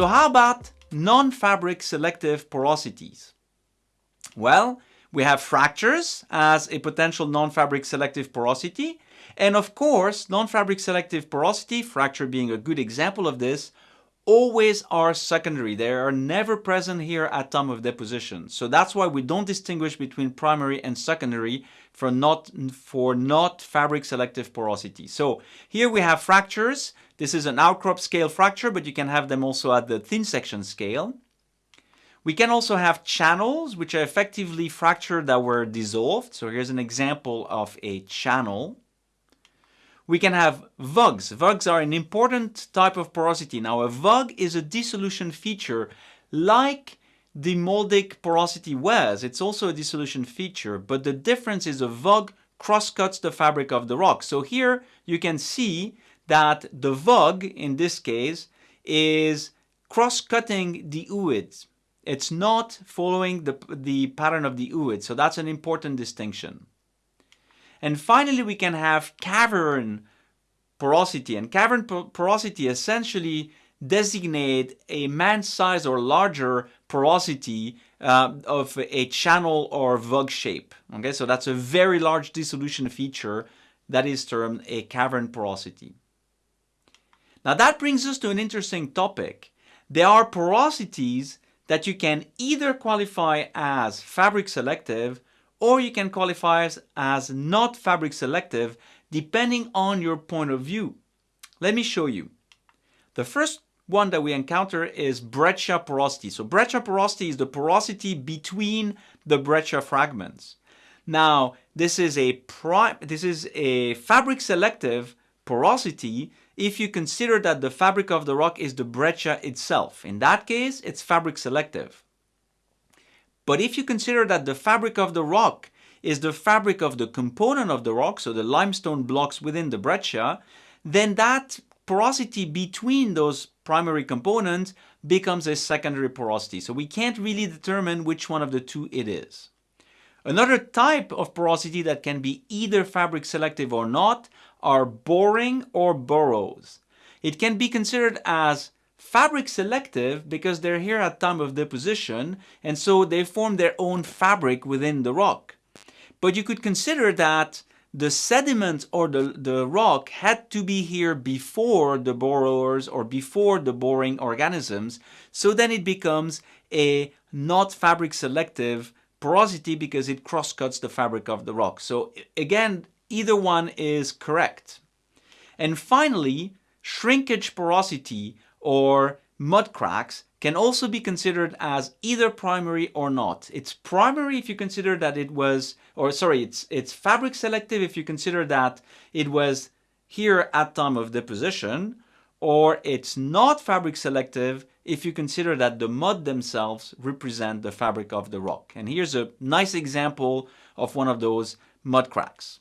So how about non-fabric selective porosities? Well, we have fractures as a potential non-fabric selective porosity. And of course, non-fabric selective porosity, fracture being a good example of this, always are secondary. They are never present here at time of deposition. So that's why we don't distinguish between primary and secondary for not, for not fabric selective porosity. So here we have fractures. This is an outcrop scale fracture, but you can have them also at the thin section scale. We can also have channels, which are effectively fractured that were dissolved. So here's an example of a channel. We can have VUGs. VUGs are an important type of porosity. Now a VUG is a dissolution feature like the moldic porosity was. It's also a dissolution feature, but the difference is a VUG cross-cuts the fabric of the rock. So here you can see that the VUG, in this case, is cross-cutting the ooids. It's not following the, the pattern of the ooid, so that's an important distinction. And finally, we can have cavern porosity. And cavern porosity essentially designate a man size or larger porosity uh, of a channel or VUG shape. Okay, so that's a very large dissolution feature that is termed a cavern porosity. Now that brings us to an interesting topic. There are porosities that you can either qualify as fabric selective or you can qualify as, not fabric selective depending on your point of view. Let me show you. The first one that we encounter is breccia porosity. So breccia porosity is the porosity between the breccia fragments. Now, this is a this is a fabric selective porosity if you consider that the fabric of the rock is the breccia itself. In that case, it's fabric selective. But if you consider that the fabric of the rock is the fabric of the component of the rock, so the limestone blocks within the breccia, then that porosity between those primary components becomes a secondary porosity. So we can't really determine which one of the two it is. Another type of porosity that can be either fabric selective or not are boring or burrows. It can be considered as fabric selective because they're here at time of deposition and so they form their own fabric within the rock. But you could consider that the sediment or the, the rock had to be here before the borers or before the boring organisms so then it becomes a not fabric selective porosity because it cross-cuts the fabric of the rock. So again, either one is correct. And finally, shrinkage porosity or mud cracks can also be considered as either primary or not. It's primary if you consider that it was, or sorry, it's, it's fabric selective if you consider that it was here at time of deposition, or it's not fabric selective if you consider that the mud themselves represent the fabric of the rock. And here's a nice example of one of those mud cracks.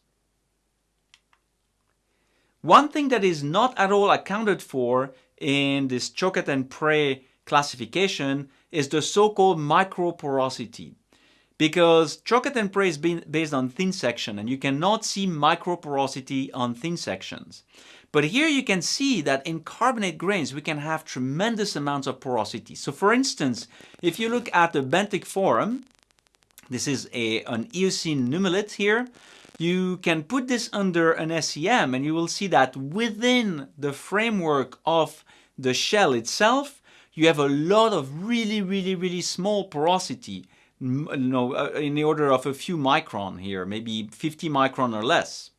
One thing that is not at all accounted for in this Choquette and Pray classification is the so-called microporosity. Because Choquette and Pray is based on thin section and you cannot see microporosity on thin sections. But here you can see that in carbonate grains we can have tremendous amounts of porosity. So for instance, if you look at the benthic foram, this is a, an Eocene nummulite here, you can put this under an SEM and you will see that within the framework of the shell itself, you have a lot of really, really, really small porosity, you know, uh, in the order of a few micron here, maybe 50 micron or less.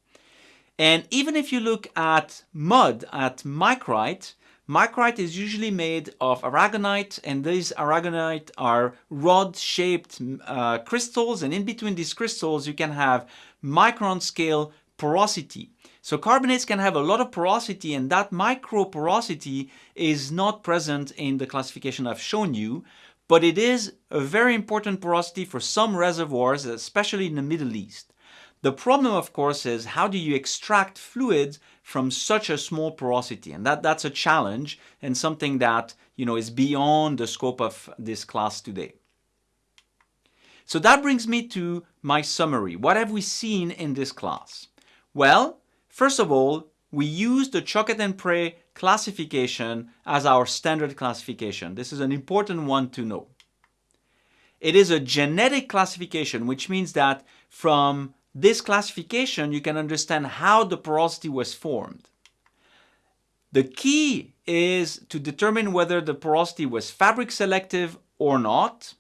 And even if you look at mud, at micrite, micrite is usually made of aragonite and these aragonite are rod-shaped uh, crystals and in between these crystals you can have micron scale porosity. So carbonates can have a lot of porosity and that micro porosity is not present in the classification I've shown you, but it is a very important porosity for some reservoirs, especially in the Middle East. The problem, of course, is how do you extract fluids from such a small porosity? And that, that's a challenge and something that you know, is beyond the scope of this class today. So that brings me to my summary. What have we seen in this class? Well, first of all, we use the Choquette and Pray classification as our standard classification. This is an important one to know. It is a genetic classification, which means that from this classification, you can understand how the porosity was formed. The key is to determine whether the porosity was fabric selective or not.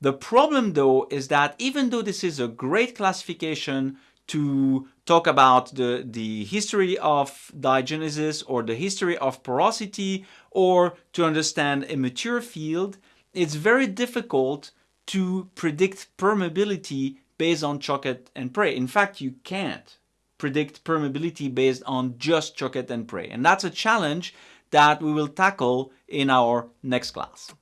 The problem though is that even though this is a great classification to talk about the, the history of diagenesis or the history of porosity or to understand a mature field, it's very difficult to predict permeability based on Choquette and Pray. In fact, you can't predict permeability based on just Choquette and Pray. And that's a challenge that we will tackle in our next class.